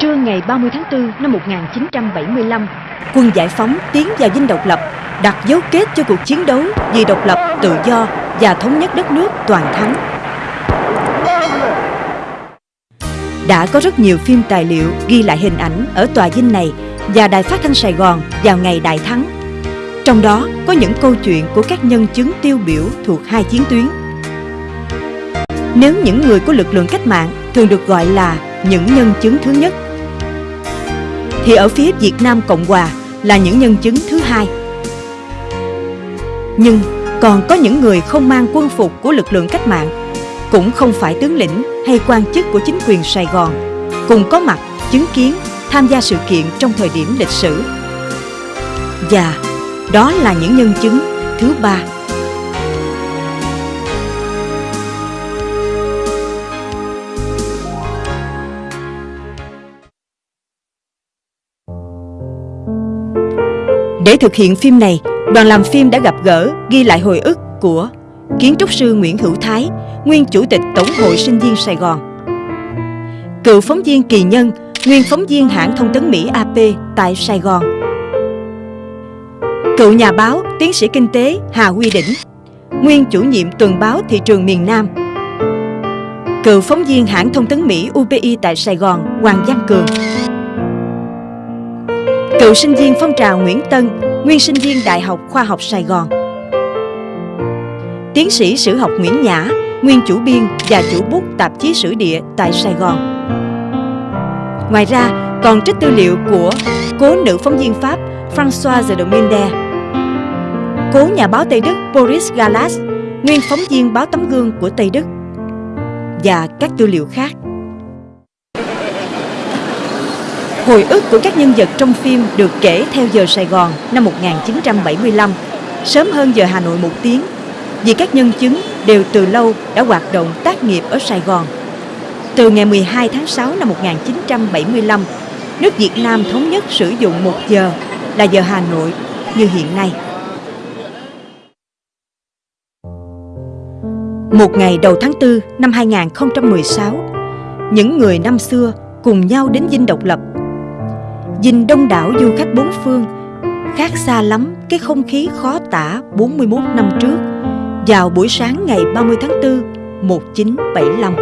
Trưa ngày 30 tháng 4 năm 1975, quân giải phóng tiến vào dinh độc lập, đặt dấu kết cho cuộc chiến đấu vì độc lập, tự do và thống nhất đất nước toàn thắng. Đã có rất nhiều phim tài liệu ghi lại hình ảnh ở tòa dinh này và Đài Phát thanh Sài Gòn vào ngày đại thắng. Trong đó có những câu chuyện của các nhân chứng tiêu biểu thuộc hai chiến tuyến. Nếu những người của lực lượng cách mạng thường được gọi là những nhân chứng thứ nhất, thì ở phía Việt Nam Cộng Hòa là những nhân chứng thứ hai. Nhưng còn có những người không mang quân phục của lực lượng cách mạng, cũng không phải tướng lĩnh hay quan chức của chính quyền Sài Gòn, cùng có mặt chứng kiến tham gia sự kiện trong thời điểm lịch sử. Và đó là những nhân chứng thứ ba. Thực hiện phim này, đoàn làm phim đã gặp gỡ, ghi lại hồi ức của kiến trúc sư Nguyễn Hữu Thái, nguyên chủ tịch Tổng hội sinh viên Sài Gòn. Cựu phóng viên Kỳ Nhân, nguyên phóng viên hãng thông tấn Mỹ AP tại Sài Gòn. Cựu nhà báo, tiến sĩ kinh tế Hà Huy Đỉnh, nguyên chủ nhiệm tuần báo thị trường miền Nam. Cựu phóng viên hãng thông tấn Mỹ UPI tại Sài Gòn Hoàng Văn Cường. Cựu sinh viên phong trào Nguyễn Tân, nguyên sinh viên Đại học Khoa học Sài Gòn. Tiến sĩ sử học Nguyễn Nhã, nguyên chủ biên và chủ bút tạp chí sử địa tại Sài Gòn. Ngoài ra, còn trích tư liệu của cố nữ phóng viên Pháp Françoise domingue Dominde, cố nhà báo Tây Đức Boris Galas, nguyên phóng viên báo Tấm Gương của Tây Đức và các tư liệu khác. Hồi ức của các nhân vật trong phim được kể theo giờ Sài Gòn năm 1975, sớm hơn giờ Hà Nội một tiếng, vì các nhân chứng đều từ lâu đã hoạt động tác nghiệp ở Sài Gòn. Từ ngày 12 tháng 6 năm 1975, nước Việt Nam thống nhất sử dụng một giờ là giờ Hà Nội như hiện nay. Một ngày đầu tháng 4 năm 2016, những người năm xưa cùng nhau đến Dinh Độc Lập nhìn đông đảo du khách bốn phương, khác xa lắm cái không khí khó tả 41 năm trước, vào buổi sáng ngày 30 tháng 4, 1975.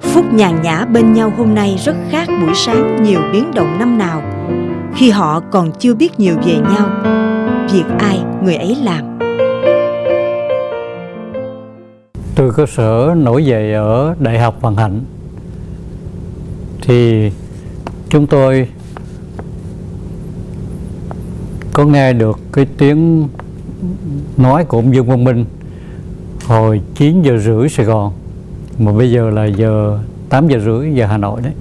Phút nhàn nhã bên nhau hôm nay rất khác buổi sáng nhiều biến động năm nào, khi họ còn chưa biết nhiều về nhau, việc ai người ấy làm. Từ cơ sở nổi dậy ở Đại học hoàng Hạnh thì chúng tôi có nghe được cái tiếng nói của ông Dương Văn Minh hồi 9 giờ rưỡi Sài Gòn, mà bây giờ là giờ 8 giờ rưỡi giờ Hà Nội đấy.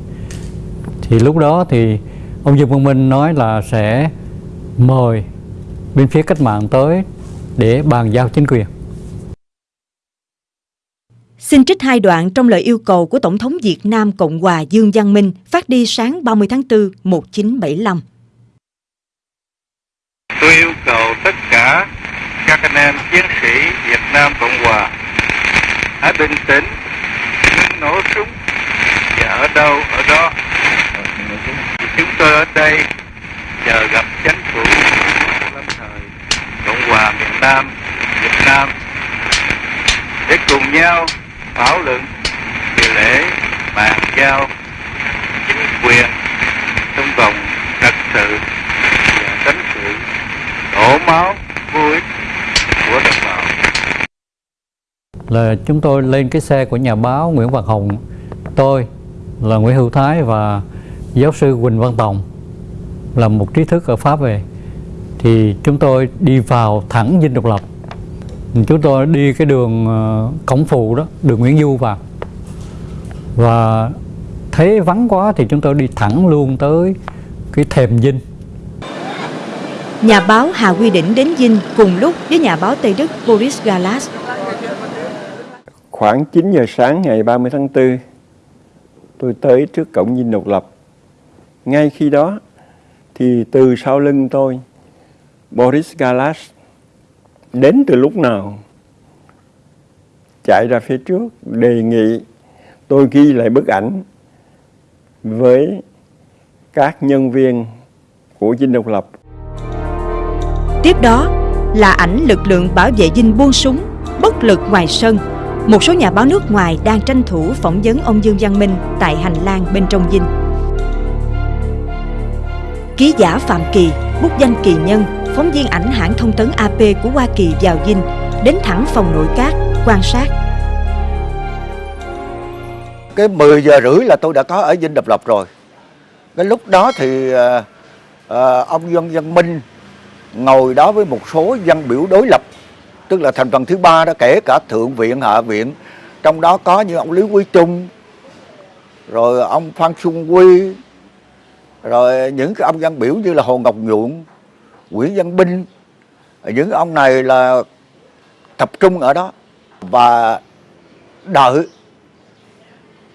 Thì lúc đó thì ông Dương Văn Minh nói là sẽ mời bên phía cách mạng tới để bàn giao chính quyền. Xin trích hai đoạn trong lời yêu cầu của Tổng thống Việt Nam Cộng hòa Dương Văn Minh phát đi sáng 30 tháng 4 1975. Tôi yêu cầu tất cả các anh em chiến sĩ Việt Nam Cộng Hòa hãy bình tĩnh, đừng nổ súng và ở đâu ở đó. Thì chúng tôi ở đây chờ gặp chính phủ lâm thời Cộng Hòa miền Nam Việt Nam để cùng nhau thảo luận về lễ bàn giao chính quyền trong vòng trật sự, và tránh sự đổ máu vô ích của đồng bào. Là chúng tôi lên cái xe của nhà báo Nguyễn Văn Hồng. Tôi là Nguyễn Hữu Thái và giáo sư Quỳnh Văn Tòng. Là một trí thức ở Pháp về. Thì chúng tôi đi vào thẳng Dinh Độc Lập chúng tôi đi cái đường uh, cổng phụ đó đường Nguyễn Du vào và thấy vắng quá thì chúng tôi đi thẳng luôn tới cái thềm dinh Nhà báo Hà Quy Đỉnh đến Dinh cùng lúc với nhà báo Tây Đức Boris Galas. Khoảng 9 giờ sáng ngày 30 tháng 4, tôi tới trước cổng Dinh Độc Lập. Ngay khi đó, thì từ sau lưng tôi, Boris Galas đến từ lúc nào chạy ra phía trước đề nghị tôi ghi lại bức ảnh với các nhân viên của Dinh Độc Lập. Tiếp đó là ảnh lực lượng bảo vệ dinh buông súng, bất lực ngoài sân. Một số nhà báo nước ngoài đang tranh thủ phỏng vấn ông Dương Văn Minh tại hành lang bên trong dinh. Ký giả Phạm Kỳ, bút danh Kỳ Nhân, phóng viên ảnh hãng thông tấn AP của Hoa Kỳ vào dinh, đến thẳng phòng nội các, quan sát. Cái 10 giờ rưỡi là tôi đã có ở Dinh Độc Lập rồi. Cái lúc đó thì uh, uh, ông Dương Văn Minh ngồi đó với một số dân biểu đối lập tức là thành phần thứ ba đó kể cả thượng viện hạ viện trong đó có như ông lý quý trung rồi ông phan xuân quy rồi những cái ông dân biểu như là hồ ngọc nhuận, nguyễn văn binh, những ông này là tập trung ở đó và đợi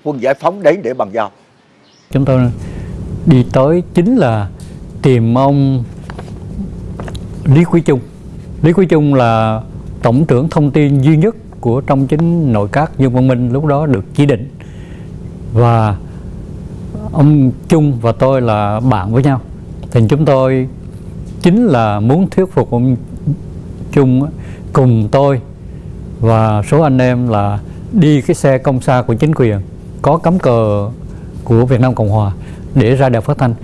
quân giải phóng đến để bàn giao. Chúng tôi đi tới chính là tìm ông Lý Quý Trung. Lý Quý Trung là tổng trưởng thông tin duy nhất của trong chính nội các Dương Văn Minh lúc đó được chỉ định. Và ông Trung và tôi là bạn với nhau thì chúng tôi chính là muốn thuyết phục ông Trung cùng tôi và số anh em là đi cái xe công xa của chính quyền có cắm cờ của Việt Nam Cộng Hòa để ra đài phát thanh.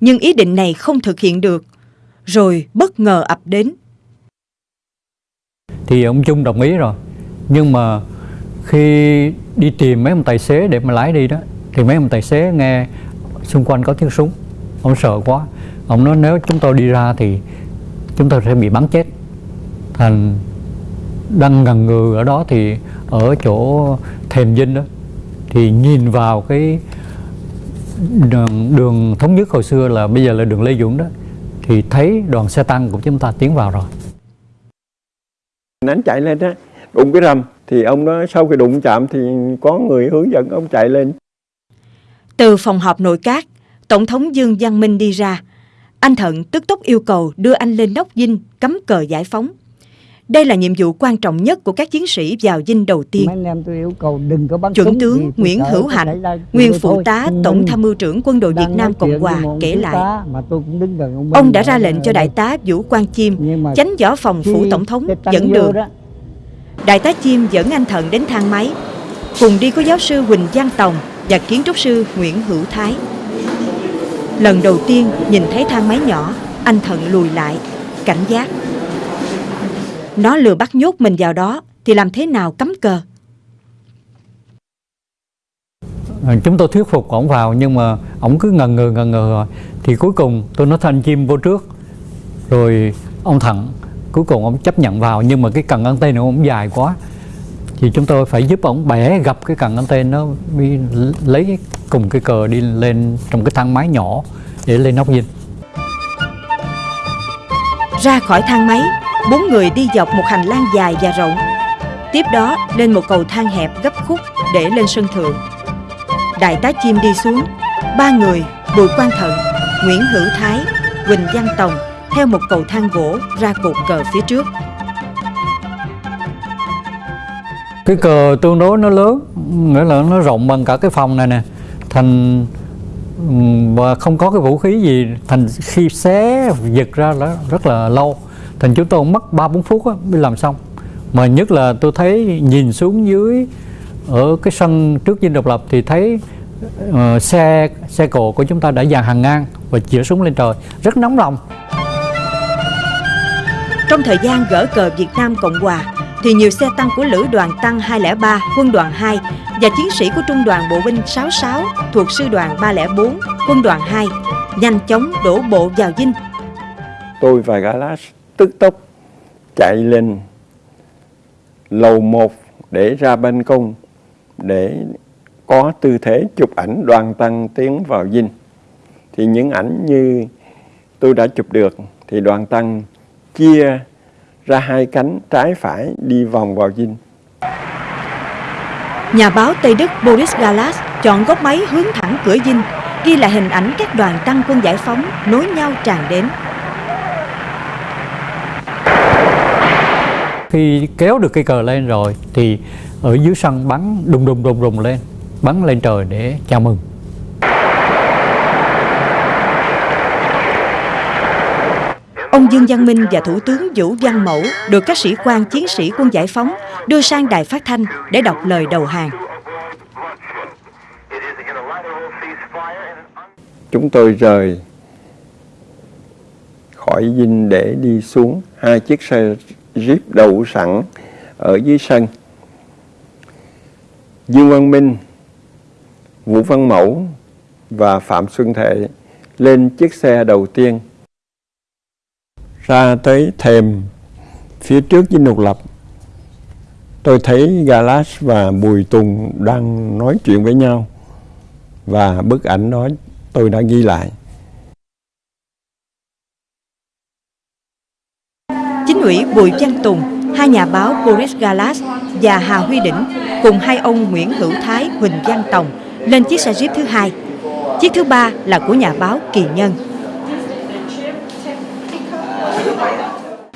Nhưng ý định này không thực hiện được, rồi bất ngờ ập đến. Thì ông Trung đồng ý rồi, nhưng mà khi đi tìm mấy ông tài xế để mà lái đi đó, thì mấy ông tài xế nghe xung quanh có tiếng súng, ông sợ quá, ông nói nếu chúng tôi đi ra thì chúng tôi sẽ bị bắn chết. Thành đang ngần ngừ ở đó thì ở chỗ thềm dinh đó thì nhìn vào cái đường, đường thống nhất hồi xưa là bây giờ là đường Lê Duẩn đó thì thấy đoàn xe tăng của chúng ta tiến vào rồi. Anh chạy lên đó đụng cái rầm thì ông nói sau khi đụng chạm thì có người hướng dẫn ông chạy lên từ phòng họp nội các tổng thống Dương Văn Minh đi ra anh Thận tức tốc yêu cầu đưa anh lên nóc dinh cắm cờ giải phóng đây là nhiệm vụ quan trọng nhất của các chiến sĩ vào dinh đầu tiên. Chuẩn tướng Nguyễn Hữu Hạnh, nguyên phụ tá Tổng tham mưu trưởng quân đội Việt Nam Cộng Hòa kể lại. Ông đã ra lệnh cho đại tá Vũ Quang Chiêm, chánh võ phòng phủ tổng thống, dẫn đường. Đại tá Chiêm dẫn anh Thận đến thang máy. Cùng đi có giáo sư Huỳnh Giang Tòng và kiến trúc sư Nguyễn Hữu Thái. Lần đầu tiên nhìn thấy thang máy nhỏ, anh Thận lùi lại, cảnh giác. Nó lừa bắt nhốt mình vào đó Thì làm thế nào cấm cờ à, Chúng tôi thuyết phục ổng vào Nhưng mà ổng cứ ngần ngừ ngần ngừ rồi Thì cuối cùng tôi nói thanh chim vô trước Rồi ông Thận Cuối cùng ông chấp nhận vào Nhưng mà cái cần găng tay nó ông dài quá thì chúng tôi phải giúp ổng bẻ gặp cái cần anten nó đi Lấy cùng cái cờ đi lên Trong cái thang máy nhỏ Để lên nóc dinh. Ra khỏi thang máy Bốn người đi dọc một hành lang dài và rộng. Tiếp đó lên một cầu thang hẹp gấp khúc để lên sân thượng. Đại tá chim đi xuống Ba người Bùi Quang Thận, Nguyễn Hữu Thái, Quỳnh Văn Tòng Theo một cầu thang gỗ ra cột cờ phía trước. Cái cờ tương đối nó lớn Nghĩa là nó rộng bằng cả cái phòng này nè. Thành và không có cái vũ khí gì. Thành khi xé giật ra là rất là lâu. Thành chúng tôi mất ba bốn phút mới làm xong. Mà nhất là tôi thấy nhìn xuống dưới ở cái sân trước dinh độc lập thì thấy uh, xe xe cộ của chúng ta đã dàn hàng ngang và chĩa súng lên trời. Rất nóng lòng. Trong thời gian gỡ cờ Việt Nam Cộng Hòa thì nhiều xe tăng của Lữ đoàn Tăng 203, Quân đoàn 2 và chiến sĩ của Trung đoàn Bộ binh 66 thuộc Sư đoàn 304, Quân đoàn 2 nhanh chóng đổ bộ vào Vinh. Tôi và Galas tức tốc chạy lên lầu một để ra ban công để có tư thế chụp ảnh đoàn tăng tiến vào dinh. Thì những ảnh như tôi đã chụp được thì đoàn tăng chia ra hai cánh trái phải đi vòng vào dinh. Nhà báo Tây Đức Boris Galas chọn góc máy hướng thẳng cửa dinh, ghi lại hình ảnh các đoàn tăng quân giải phóng nối nhau tràn đến. khi kéo được cây cờ lên rồi thì ở dưới sân bắn đùng đùng đùng đùng lên bắn lên trời để chào mừng ông Dương Văn Minh và Thủ tướng Vũ Văn Mẫu được các sĩ quan chiến sĩ quân giải phóng đưa sang đài phát thanh để đọc lời đầu hàng. Chúng tôi rời khỏi dinh để đi xuống hai chiếc xe Jeep đậu sẵn ở dưới sân. Dương Văn Minh, Vũ Văn Mẫu và Phạm Xuân Thệ lên chiếc xe đầu tiên ra tới thềm phía trước dinh độc lập tôi thấy Galas và Bùi Tùng đang nói chuyện với nhau và bức ảnh đó tôi đã ghi lại Chính ủy Bùi Văn Tùng, hai nhà báo Boris Galas và Hà Huy Đỉnh cùng hai ông Nguyễn Hữu Thái, Huỳnh Văn Tòng lên chiếc xe Jeep thứ hai. Chiếc thứ ba là của nhà báo Kỳ Nhân.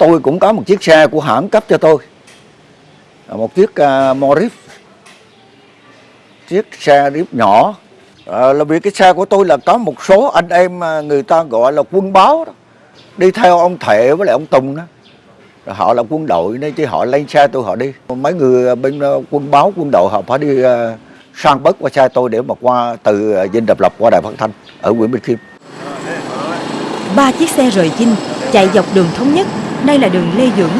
Tôi cũng có một chiếc xe của hãng cấp cho tôi. À, một chiếc uh, Morris. Chiếc xe Jeep nhỏ. À, là vì cái xe của tôi là có một số anh em à, người ta gọi là quân báo đó. đi theo ông Thệ với lại ông Tùng đó. Rồi họ là quân đội nên chứ họ lên xe tôi họ đi. Mấy người bên quân báo quân đội họ phải đi uh, sang bớt qua xe tôi để mà qua từ dinh độc lập qua đài phát thanh ở nguyễn Bình Khiêm. Ba chiếc xe rời Vinh chạy dọc đường Thống Nhất, nay là đường Lê Dưỡng.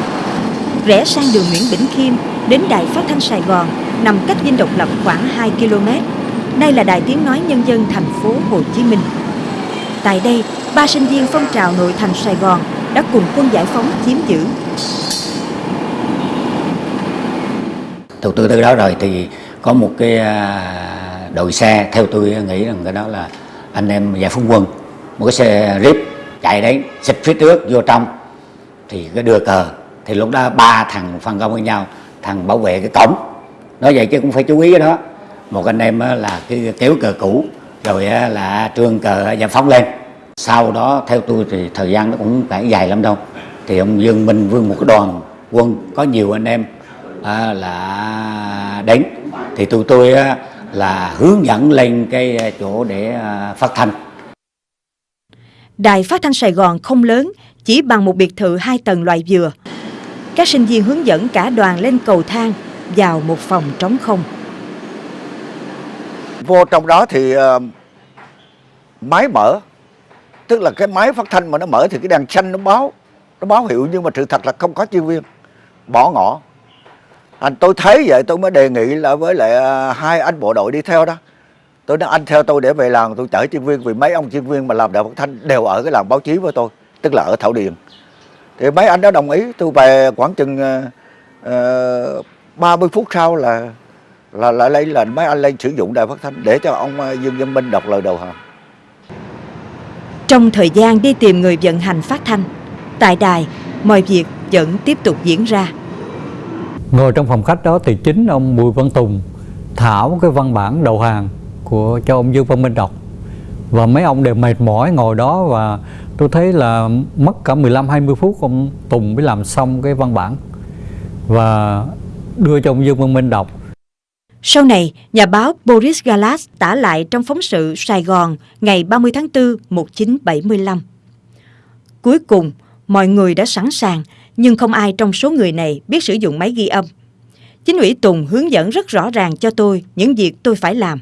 Rẽ sang đường Nguyễn Bỉnh Khiêm đến đài phát thanh Sài Gòn nằm cách Dinh Độc Lập khoảng 2 km. Đây là đài tiếng nói nhân dân thành phố Hồ Chí Minh. Tại đây, ba sinh viên phong trào nội thành Sài Gòn đã cùng quân giải phóng chiếm giữ. Từ từ từ đó rồi thì có một cái à, đội xe theo tôi nghĩ rằng cái đó là anh em giải phóng quân một cái xe rip chạy đến xịt phía trước vô trong thì cái đưa cờ thì lúc đó ba thằng phân công với nhau thằng bảo vệ cái cổng. Nói vậy chứ cũng phải chú ý cái đó. Một anh em là cái kéo cờ cũ rồi là trương cờ giải phóng lên. Sau đó theo tôi thì thời gian nó cũng phải dài lắm đâu. Thì ông Dương Minh vương một cái đoàn quân có nhiều anh em à, là đến. Thì tụi tôi á, là hướng dẫn lên cái chỗ để à, phát thanh. Đài phát thanh Sài Gòn không lớn, chỉ bằng một biệt thự hai tầng loại dừa. Các sinh viên hướng dẫn cả đoàn lên cầu thang vào một phòng trống không. vô trong đó thì uh, máy mở tức là cái máy phát thanh mà nó mở thì cái đèn xanh nó báo nó báo hiệu nhưng mà sự thật là không có chuyên viên bỏ ngỏ anh tôi thấy vậy tôi mới đề nghị là với lại uh, hai anh bộ đội đi theo đó tôi nói anh theo tôi để về làng tôi chở chuyên viên vì mấy ông chuyên viên mà làm đạo phát thanh đều ở cái làng báo chí với tôi tức là ở thảo điền. Thì mấy anh đó đồng ý tôi về khoảng chừng uh, 30 phút sau là là lại lấy là mấy anh lên sử dụng đài phát thanh để cho ông ờ, Dương Văn Minh đọc lời đầu hàng Trong thời gian đi tìm người vận hành phát thanh, tại đài, mọi việc vẫn tiếp tục diễn ra. Ngồi trong phòng khách đó thì chính ông Bùi Văn Tùng thảo cái văn bản đầu hàng của cho ông Dương Văn Minh đọc. Và mấy ông đều mệt mỏi ngồi đó và tôi thấy là mất cả 15 20 phút ông Tùng mới làm xong cái văn bản và đưa cho ông Dương Văn Minh đọc Sau này, nhà báo Boris Galas tả lại trong phóng sự Sài Gòn ngày 30 tháng 4 1975. Cuối cùng, mọi người đã sẵn sàng, nhưng không ai trong số người này biết sử dụng máy ghi âm. Chính ủy Tùng hướng dẫn rất rõ ràng cho tôi những việc tôi phải làm.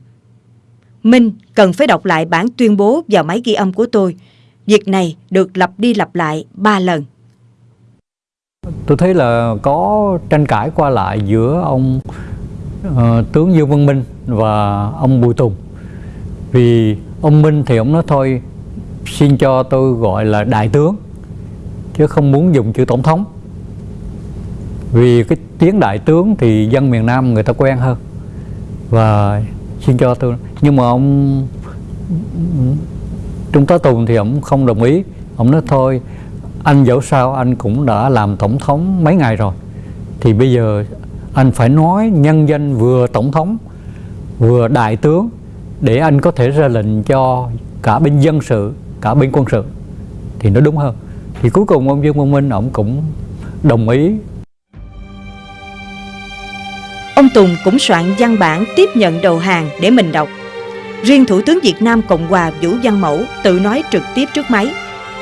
Minh cần phải đọc lại bản tuyên bố vào máy ghi âm của tôi. Việc này được lặp đi lặp lại ba lần. tôi thấy là có tranh cãi qua lại giữa ông uh, tướng Dương Văn Minh và ông Bùi Tùng. Vì ông Minh thì ông nói thôi xin cho tôi gọi là đại tướng chứ không muốn dùng chữ tổng thống. Vì cái tiếng đại tướng thì dân miền Nam người ta quen hơn. Và xin cho tôi nhưng mà ông Trung tá Tùng thì ông không đồng ý. Ông nói, thôi, anh dẫu sao anh cũng đã làm tổng thống mấy ngày rồi. Thì bây giờ anh phải nói nhân danh vừa tổng thống, vừa đại tướng để anh có thể ra lệnh cho cả bên dân sự, cả bên quân sự. Thì nó đúng hơn. Thì cuối cùng ông Dương Văn Minh ông cũng đồng ý. Ông Tùng cũng soạn văn bản tiếp nhận đầu hàng để mình đọc. Riêng Thủ tướng Việt Nam Cộng hòa Vũ Văn Mẫu tự nói trực tiếp trước máy.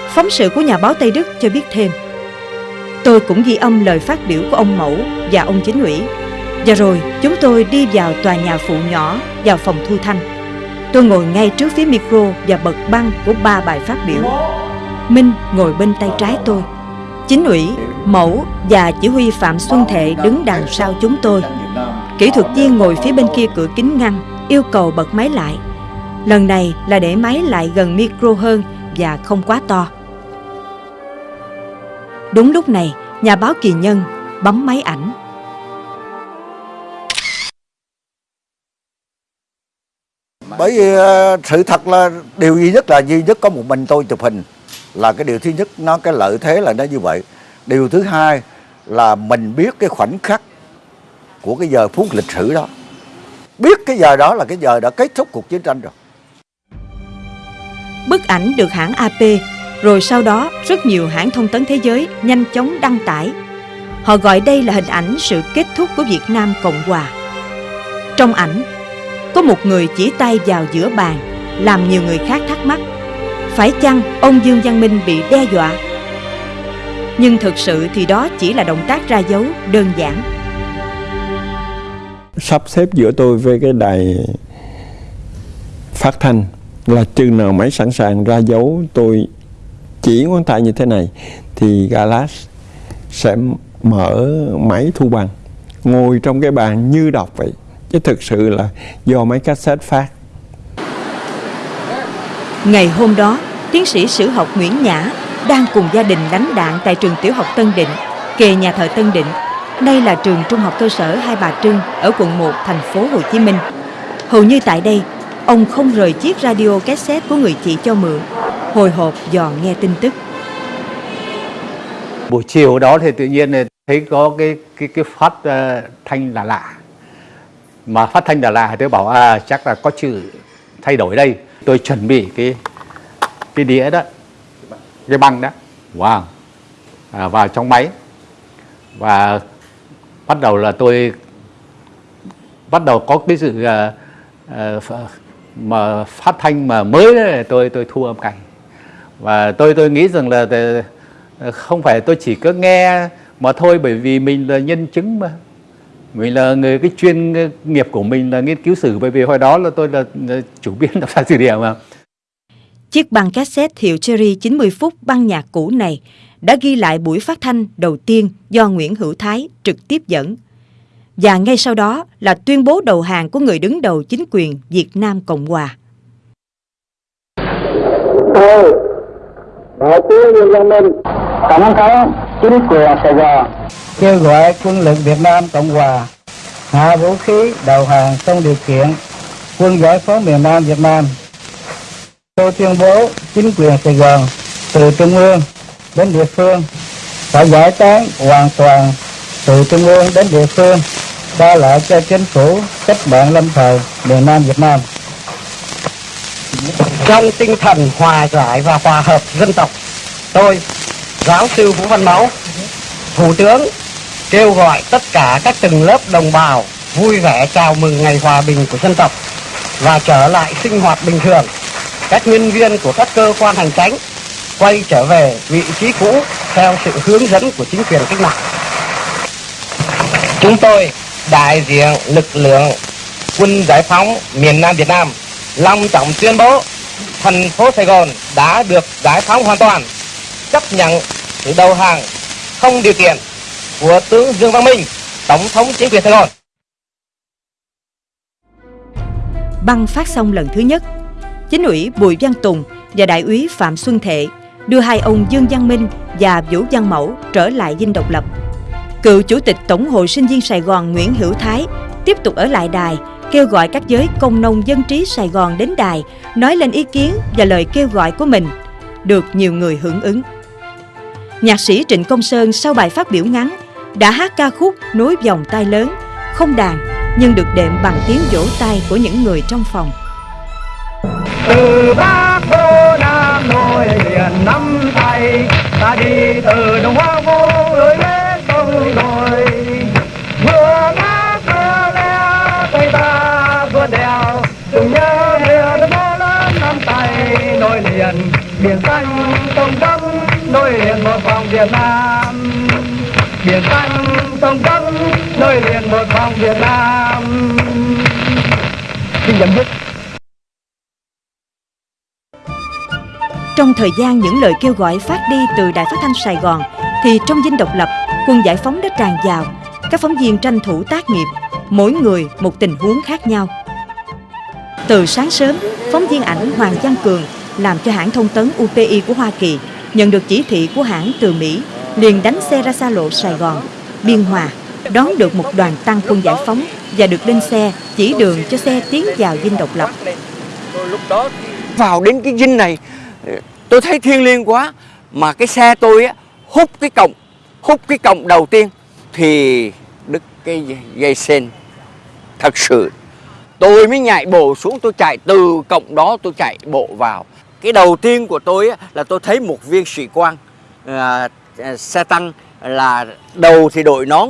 phóng sự của nhà báo Tây Đức cho biết thêm. Tôi cũng ghi âm lời phát biểu của ông Mẫu và ông chính ủy. Và rồi chúng tôi đi vào tòa nhà phụ nhỏ vào phòng thu thanh. Tôi ngồi ngay trước phía micro và bật băng của ba bài phát biểu. Minh ngồi bên tay trái tôi. Chính ủy, Mẫu và chỉ huy Phạm Xuân Thệ đứng đằng sau chúng tôi. Kỹ thuật viên ngồi phía bên kia cửa kính ngăn, yêu cầu bật máy lại. Lần này là để máy lại gần micro hơn và không quá to. Đúng lúc này, nhà báo Kỳ Nhân bấm máy ảnh. bởi vì ờ, sự thật là điều duy nhất là duy nhất có một mình tôi chụp hình là cái điều thứ nhất nó cái lợi thế là nó như vậy điều thứ hai là mình biết cái khoảnh khắc của cái giờ phút lịch sử đó biết cái giờ đó là cái giờ đã kết thúc cuộc chiến tranh rồi Bức ảnh được hãng AP, rồi sau đó rất nhiều hãng thông tấn thế giới nhanh chóng đăng tải. Họ gọi đây là hình ảnh sự kết thúc của Việt Nam Cộng Hòa. Trong ảnh, có một người chỉ tay vào giữa bàn, làm nhiều người khác thắc mắc. Phải chăng ông Dương Văn Minh bị đe dọa? Nhưng thực sự thì đó chỉ là động tác ra dấu đơn giản. sắp xếp giữa tôi với cái đài phát thanh là chừng nào máy sẵn sàng ra dấu tôi chỉ ngón tay như thế này thì Galas sẽ mở máy thu bằng ngồi trong cái bàn như đọc vậy chứ thực sự là do máy cassette phát Ngày hôm đó, tiến sĩ sử học Nguyễn Nhã đang cùng gia đình đánh đạn tại trường tiểu học Tân Định, kề nhà thờ Tân Định. Đây là trường trung học cơ sở Hai Bà Trưng ở quận 1 thành phố Hồ Chí Minh. Hầu như tại đây, ông không rời chiếc radio cassette của người chị cho mượn, hồi hộp dò nghe tin tức. buổi chiều đó thì tự nhiên thấy có cái cái cái phát uh, thanh là lạ mà phát thanh là lạ thì tôi bảo à chắc là có chữ thay đổi đây. Tôi chuẩn bị cái cái đĩa đó cái băng đó. Wow. À, vào trong máy. Và bắt đầu là tôi bắt đầu có cái sự uh, uh, mà phát thanh mà mới đấy, tôi tôi thu âm cảnh. Và tôi tôi nghĩ rằng là ờ, không phải tôi chỉ có nghe mà thôi bởi vì mình là nhân chứng mà. Mình là người cái chuyên nghiệp của mình là nghiên cứu sử bởi vì hồi đó là tôi là, là chủ biên đọc sách sử địa mà. Chiếc băng cassette hiệu Cherry 90 phút băng nhạc cũ này đã ghi lại buổi phát thanh đầu tiên do Nguyễn Hữu Thái trực tiếp dẫn. Và ngay sau đó là tuyên bố đầu hàng của người đứng đầu chính quyền Việt Nam Cộng Hòa. tôi đại tướng Dương Văn Minh tổng thống chính quyền Sài Gòn. Kêu gọi quân lực Việt Nam Cộng Hòa hạ vũ khí đầu hàng trong điều kiện quân giải phóng miền Nam Việt Nam. Tôi tuyên bố chính quyền Sài Gòn từ trung ương đến địa phương phải giải tán hoàn toàn từ trung ương đến địa phương ba lại cho chính phủ cách mạng lâm thời miền Nam Việt Nam. Trong tinh thần hòa giải và hòa hợp dân tộc, tôi, giáo sư vũ văn máu, thủ tướng kêu gọi tất cả các tầng lớp đồng bào vui vẻ chào mừng ngày hòa bình của dân tộc và trở lại sinh hoạt bình thường. Các nhân viên của các cơ quan hành tránh quay trở về vị trí cũ theo sự hướng dẫn của chính quyền cách mạng. Chúng tôi đại diện lực lượng quân giải phóng miền Nam Việt Nam long trọng tuyên bố thành phố Sài Gòn đã được giải phóng hoàn toàn chấp nhận sự đầu hàng không điều kiện của tướng Dương Văn Minh tổng thống chính quyền Sài Gòn Băng phát xong lần thứ nhất, chính ủy Bùi Văn Tùng và đại úy Phạm Xuân Thệ đưa hai ông Dương Văn Minh và Vũ Văn Mẫu trở lại dinh độc lập. Cựu chủ tịch Tổng hội sinh viên Sài Gòn Nguyễn Hữu Thái tiếp tục ở lại đài, kêu gọi các giới công nông dân trí Sài Gòn đến đài, nói lên ý kiến và lời kêu gọi của mình, được nhiều người hưởng ứng. Nhạc sĩ Trịnh Công Sơn sau bài phát biểu ngắn đã hát ca khúc nối vòng tay lớn, không đàn nhưng được đệm bằng tiếng vỗ tay của những người trong phòng. từ bắc vô nam nối liền nắm tay ta đi từ đông hoa vô biển xanh sông trắng nối liền một vòng Việt Nam biển xanh sông cấm nối liền một vòng Việt Nam xin chấm dứt Trong thời gian những lời kêu gọi phát đi từ Đài Phát thanh Sài Gòn thì trong dinh độc lập, quân giải phóng đã tràn vào. Các phóng viên tranh thủ tác nghiệp, mỗi người một tình huống khác nhau. Từ sáng sớm, phóng viên ảnh Hoàng Văn Cường làm cho hãng thông tấn UPI của Hoa Kỳ nhận được chỉ thị của hãng từ Mỹ liền đánh xe ra xa lộ Sài Gòn, Biên Hòa, đón được một đoàn tăng quân giải phóng và được lên xe chỉ đường cho xe tiến vào dinh độc lập. vào đến cái dinh này tôi thấy thiêng liêng quá mà cái xe tôi á hút cái cổng hút cái cổng đầu tiên thì đứt cái dây sen thật sự tôi mới nhảy bộ xuống tôi chạy từ cổng đó tôi chạy bộ vào cái đầu tiên của tôi là tôi thấy một viên sĩ quan à, à, xe tăng là đầu thì đội nón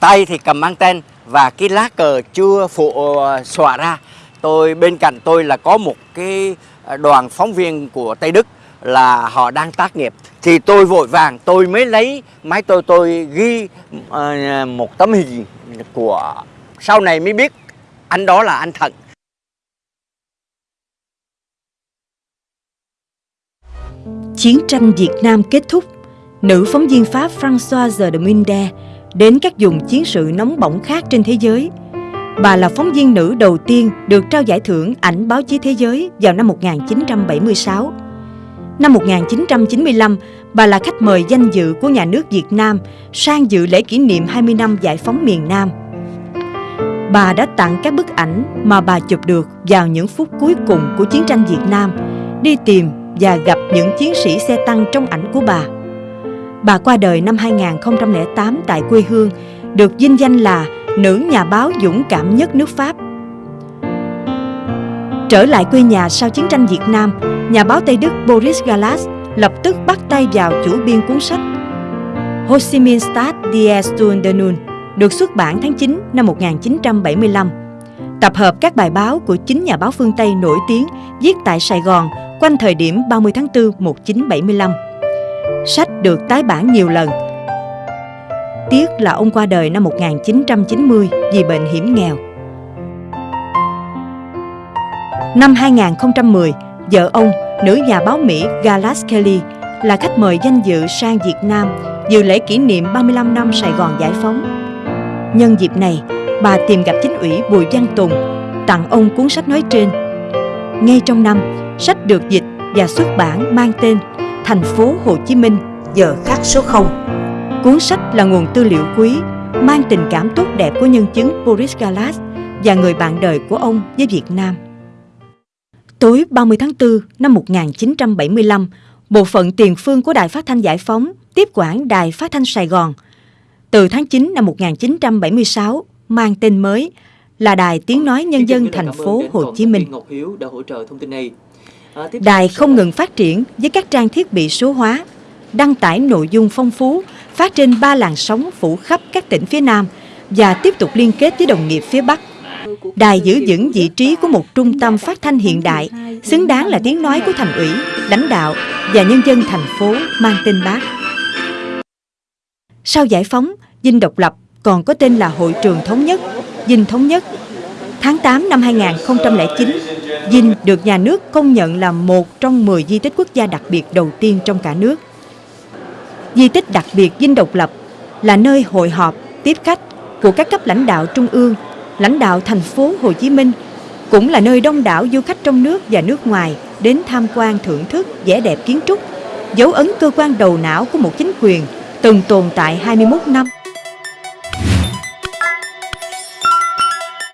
tay thì cầm anten và cái lá cờ chưa phụ à, xòa ra. Tôi bên cạnh tôi là có một cái à, đoàn phóng viên của Tây Đức là họ đang tác nghiệp. Thì tôi vội vàng tôi mới lấy máy tôi tôi ghi uh, một tấm hình của sau này mới biết anh đó là anh Thận. Chiến tranh Việt Nam kết thúc, nữ phóng viên Pháp Françoise de Minde đến các vùng chiến sự nóng bỏng khác trên thế giới. Bà là phóng viên nữ đầu tiên được trao giải thưởng ảnh báo chí thế giới vào năm 1976. Năm 1995, bà là khách mời danh dự của nhà nước Việt Nam sang dự lễ kỷ niệm 20 năm giải phóng miền Nam. Bà đã tặng các bức ảnh mà bà chụp được vào những phút cuối cùng của chiến tranh Việt Nam, đi tìm và gặp những chiến sĩ xe tăng trong ảnh của bà. Bà qua đời năm 2008 tại quê hương, được vinh danh là nữ nhà báo dũng cảm nhất nước Pháp. Trở lại quê nhà sau chiến tranh Việt Nam, nhà báo Tây Đức Boris Galas lập tức bắt tay vào chủ biên cuốn sách Ho Chi Minh Stad die Stunde Nun được xuất bản tháng 9 năm 1975. Tập hợp các bài báo của chính nhà báo phương Tây nổi tiếng viết tại Sài Gòn quanh thời điểm 30 tháng 4 1975. Sách được tái bản nhiều lần. Tiếc là ông qua đời năm 1990 vì bệnh hiểm nghèo. Năm 2010, vợ ông, nữ nhà báo Mỹ Galas Kelly là khách mời danh dự sang Việt Nam dự lễ kỷ niệm 35 năm Sài Gòn giải phóng. Nhân dịp này, bà tìm gặp chính ủy Bùi Văn Tùng, tặng ông cuốn sách nói trên. Ngay trong năm, sách được dịch và xuất bản mang tên Thành phố Hồ Chí Minh giờ khắc số 0. Cuốn sách là nguồn tư liệu quý, mang tình cảm tốt đẹp của nhân chứng Boris Galas và người bạn đời của ông với Việt Nam. Tối 30 tháng 4 năm 1975, bộ phận tiền phương của Đài Phát thanh Giải phóng tiếp quản Đài Phát thanh Sài Gòn. Từ tháng 9 năm 1976, mang tên mới là Đài Tiếng Nói Nhân dân thành phố Hồ Chí Minh. Ngọc Hiếu đã hỗ trợ thông tin đây. Đài không ngừng phát triển với các trang thiết bị số hóa, đăng tải nội dung phong phú, phát trên ba làn sóng phủ khắp các tỉnh phía Nam và tiếp tục liên kết với đồng nghiệp phía Bắc. Đài giữ vững vị trí của một trung tâm phát thanh hiện đại, xứng đáng là tiếng nói của thành ủy, lãnh đạo và nhân dân thành phố mang tên Bác. Sau giải phóng, Dinh độc lập còn có tên là Hội trường Thống nhất, Dinh Thống nhất. Tháng 8 năm 2009, Dinh được nhà nước công nhận là một trong 10 di tích quốc gia đặc biệt đầu tiên trong cả nước. Di tích đặc biệt Dinh độc lập là nơi hội họp, tiếp khách của các cấp lãnh đạo trung ương, lãnh đạo thành phố Hồ Chí Minh, cũng là nơi đông đảo du khách trong nước và nước ngoài đến tham quan thưởng thức vẻ đẹp kiến trúc, dấu ấn cơ quan đầu não của một chính quyền từng tồn tại 21 năm.